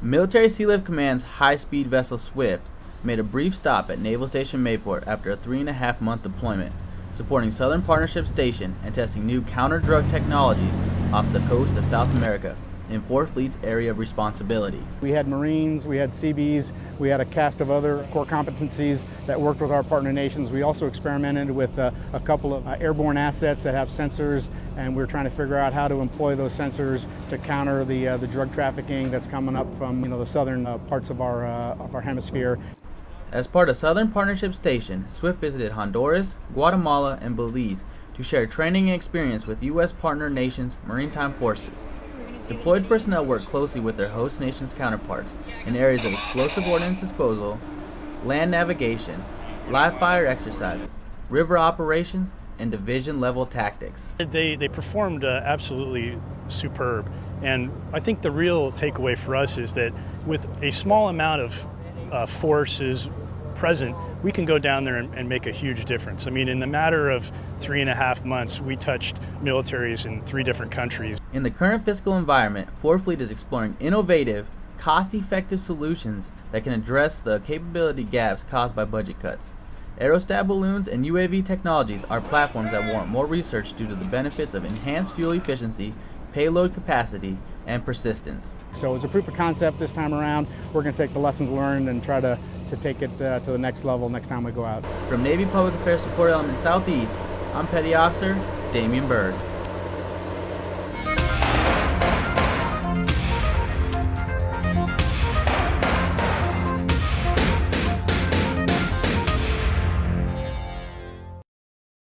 Military Sealift Command's high-speed vessel Swift made a brief stop at Naval Station Mayport after a three and a half month deployment, supporting Southern Partnership Station and testing new counter-drug technologies off the coast of South America in 4th Fleet's area of responsibility. We had Marines, we had Seabees, we had a cast of other core competencies that worked with our partner nations. We also experimented with uh, a couple of uh, airborne assets that have sensors, and we are trying to figure out how to employ those sensors to counter the, uh, the drug trafficking that's coming up from you know, the southern uh, parts of our, uh, of our hemisphere. As part of Southern Partnership Station, Swift visited Honduras, Guatemala, and Belize to share training and experience with U.S. partner nations' maritime forces. Deployed personnel work closely with their host nation's counterparts in areas of explosive ordnance disposal, land navigation, live fire exercises, river operations, and division level tactics. They, they performed uh, absolutely superb. And I think the real takeaway for us is that with a small amount of uh, forces present, we can go down there and, and, make a huge difference. I mean, in the matter of three and a half months, we touched militaries in three different countries. In the current fiscal environment, 4th Fleet is exploring innovative, cost-effective solutions that can address the capability gaps caused by budget cuts. Aerostat balloons and UAV technologies are platforms that warrant more research due to the benefits of enhanced fuel efficiency, payload capacity, and persistence. So as a proof of concept this time around, we're going to take the lessons learned and try to, to take it uh, to the next level next time we go out. From Navy Public Affairs Support Element Southeast, I'm Petty Officer Damian Bird.